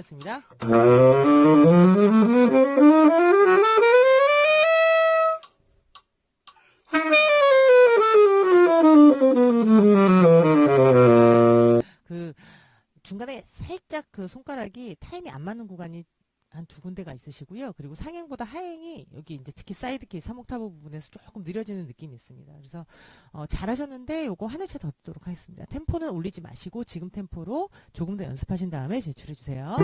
가겠습니다. 그 중간에 살짝 그 손가락이 타임이 안 맞는 구간이 한 두 군데가 있으시고요. 그리고 상행보다 하행이 여기 이제 특히 side key 3옥타브 부분에서 조금 느려지는 느낌이 있습니다. 그래서 어, 잘하셨는데 요거 한 회차 더 듣도록 하겠습니다. 템포는 올리지 마시고 지금 템포로 조금 더 연습하신 다음에 제출해 주세요.